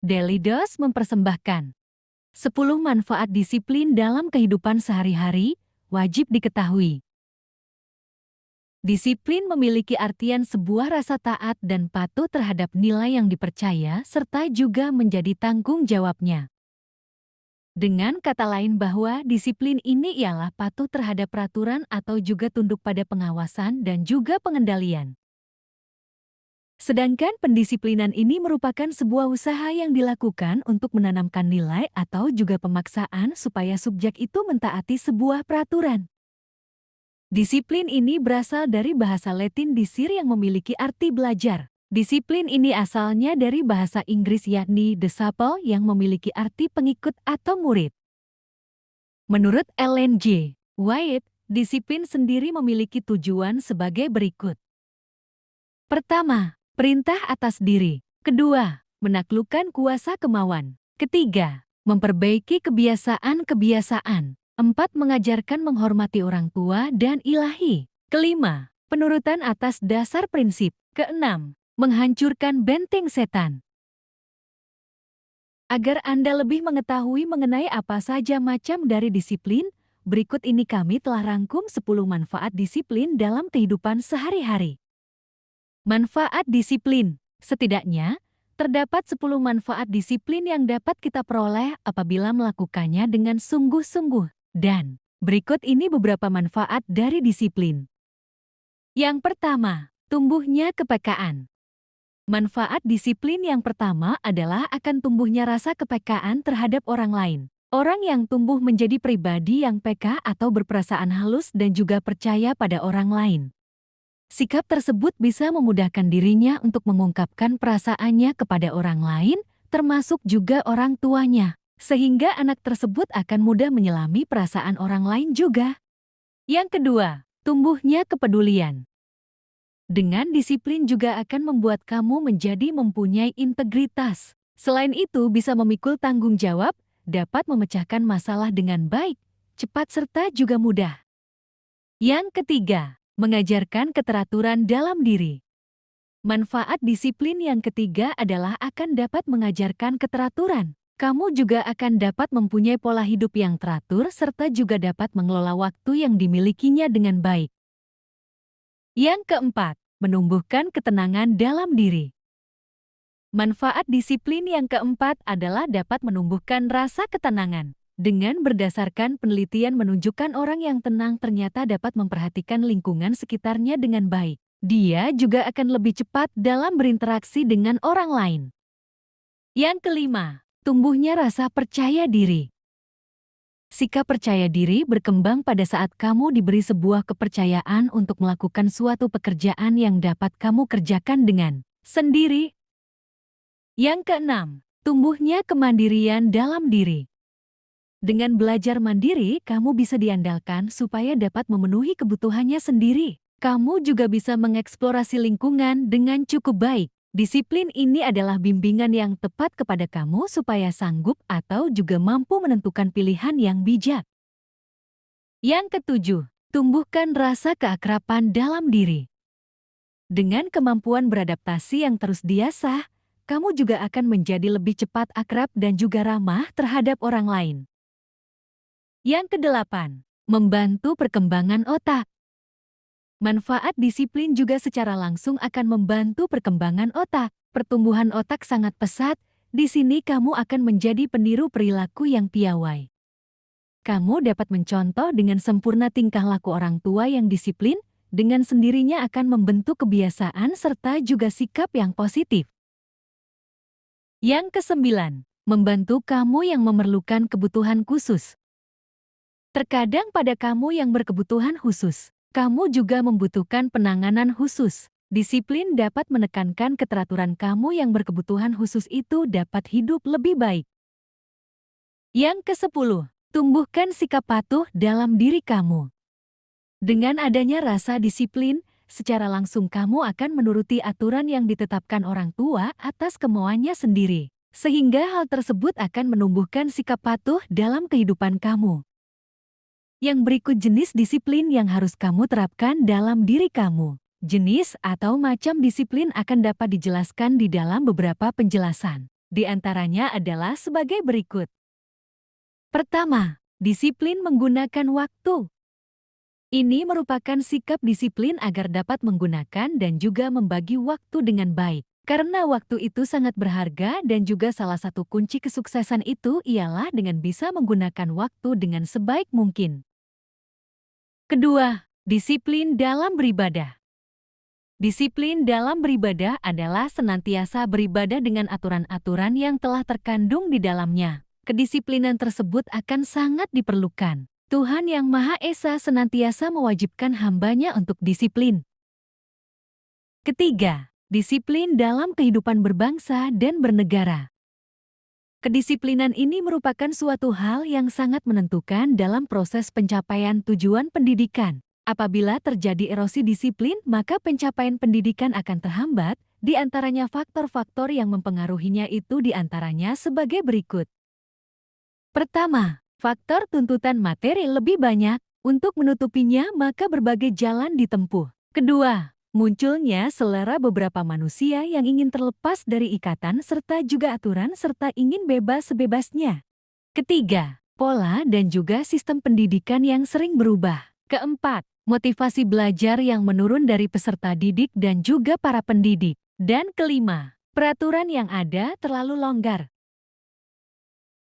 Daily Dose mempersembahkan 10 manfaat disiplin dalam kehidupan sehari-hari, wajib diketahui. Disiplin memiliki artian sebuah rasa taat dan patuh terhadap nilai yang dipercaya serta juga menjadi tanggung jawabnya. Dengan kata lain bahwa disiplin ini ialah patuh terhadap peraturan atau juga tunduk pada pengawasan dan juga pengendalian. Sedangkan pendisiplinan ini merupakan sebuah usaha yang dilakukan untuk menanamkan nilai atau juga pemaksaan supaya subjek itu mentaati sebuah peraturan. Disiplin ini berasal dari bahasa Latin disir yang memiliki arti belajar. Disiplin ini asalnya dari bahasa Inggris yakni disciple yang memiliki arti pengikut atau murid. Menurut Ellen J. White, disiplin sendiri memiliki tujuan sebagai berikut. Pertama, Perintah atas diri. Kedua, menaklukkan kuasa kemauan. Ketiga, memperbaiki kebiasaan-kebiasaan. Empat, mengajarkan menghormati orang tua dan ilahi. Kelima, penurutan atas dasar prinsip. Keenam, menghancurkan benteng setan. Agar Anda lebih mengetahui mengenai apa saja macam dari disiplin, berikut ini kami telah rangkum 10 manfaat disiplin dalam kehidupan sehari-hari. Manfaat disiplin. Setidaknya, terdapat 10 manfaat disiplin yang dapat kita peroleh apabila melakukannya dengan sungguh-sungguh. Dan, berikut ini beberapa manfaat dari disiplin. Yang pertama, tumbuhnya kepekaan. Manfaat disiplin yang pertama adalah akan tumbuhnya rasa kepekaan terhadap orang lain. Orang yang tumbuh menjadi pribadi yang peka atau berperasaan halus dan juga percaya pada orang lain. Sikap tersebut bisa memudahkan dirinya untuk mengungkapkan perasaannya kepada orang lain, termasuk juga orang tuanya, sehingga anak tersebut akan mudah menyelami perasaan orang lain juga. Yang kedua, tumbuhnya kepedulian. Dengan disiplin juga akan membuat kamu menjadi mempunyai integritas. Selain itu bisa memikul tanggung jawab, dapat memecahkan masalah dengan baik, cepat serta juga mudah. Yang ketiga, mengajarkan keteraturan dalam diri. Manfaat disiplin yang ketiga adalah akan dapat mengajarkan keteraturan. Kamu juga akan dapat mempunyai pola hidup yang teratur serta juga dapat mengelola waktu yang dimilikinya dengan baik. Yang keempat, menumbuhkan ketenangan dalam diri. Manfaat disiplin yang keempat adalah dapat menumbuhkan rasa ketenangan. Dengan berdasarkan penelitian menunjukkan orang yang tenang ternyata dapat memperhatikan lingkungan sekitarnya dengan baik. Dia juga akan lebih cepat dalam berinteraksi dengan orang lain. Yang kelima, tumbuhnya rasa percaya diri. Sikap percaya diri berkembang pada saat kamu diberi sebuah kepercayaan untuk melakukan suatu pekerjaan yang dapat kamu kerjakan dengan sendiri. Yang keenam, tumbuhnya kemandirian dalam diri. Dengan belajar mandiri, kamu bisa diandalkan supaya dapat memenuhi kebutuhannya sendiri. Kamu juga bisa mengeksplorasi lingkungan dengan cukup baik. Disiplin ini adalah bimbingan yang tepat kepada kamu supaya sanggup atau juga mampu menentukan pilihan yang bijak. Yang ketujuh, tumbuhkan rasa keakraban dalam diri. Dengan kemampuan beradaptasi yang terus diasah, kamu juga akan menjadi lebih cepat akrab dan juga ramah terhadap orang lain. Yang kedelapan, membantu perkembangan otak. Manfaat disiplin juga secara langsung akan membantu perkembangan otak. Pertumbuhan otak sangat pesat, di sini kamu akan menjadi peniru perilaku yang piawai. Kamu dapat mencontoh dengan sempurna tingkah laku orang tua yang disiplin, dengan sendirinya akan membentuk kebiasaan serta juga sikap yang positif. Yang kesembilan, membantu kamu yang memerlukan kebutuhan khusus. Terkadang pada kamu yang berkebutuhan khusus, kamu juga membutuhkan penanganan khusus. Disiplin dapat menekankan keteraturan kamu yang berkebutuhan khusus itu dapat hidup lebih baik. Yang ke-10, tumbuhkan sikap patuh dalam diri kamu. Dengan adanya rasa disiplin, secara langsung kamu akan menuruti aturan yang ditetapkan orang tua atas kemauannya sendiri. Sehingga hal tersebut akan menumbuhkan sikap patuh dalam kehidupan kamu. Yang berikut jenis disiplin yang harus kamu terapkan dalam diri kamu. Jenis atau macam disiplin akan dapat dijelaskan di dalam beberapa penjelasan. Di antaranya adalah sebagai berikut. Pertama, disiplin menggunakan waktu. Ini merupakan sikap disiplin agar dapat menggunakan dan juga membagi waktu dengan baik. Karena waktu itu sangat berharga dan juga salah satu kunci kesuksesan itu ialah dengan bisa menggunakan waktu dengan sebaik mungkin. Kedua, disiplin dalam beribadah. Disiplin dalam beribadah adalah senantiasa beribadah dengan aturan-aturan yang telah terkandung di dalamnya. Kedisiplinan tersebut akan sangat diperlukan. Tuhan Yang Maha Esa senantiasa mewajibkan hambanya untuk disiplin. Ketiga, disiplin dalam kehidupan berbangsa dan bernegara. Kedisiplinan ini merupakan suatu hal yang sangat menentukan dalam proses pencapaian tujuan pendidikan. Apabila terjadi erosi disiplin, maka pencapaian pendidikan akan terhambat, di antaranya faktor-faktor yang mempengaruhinya itu di antaranya sebagai berikut. Pertama, faktor tuntutan materi lebih banyak. Untuk menutupinya, maka berbagai jalan ditempuh. Kedua, Munculnya selera beberapa manusia yang ingin terlepas dari ikatan serta juga aturan serta ingin bebas sebebasnya. Ketiga, pola dan juga sistem pendidikan yang sering berubah. Keempat, motivasi belajar yang menurun dari peserta didik dan juga para pendidik. Dan kelima, peraturan yang ada terlalu longgar.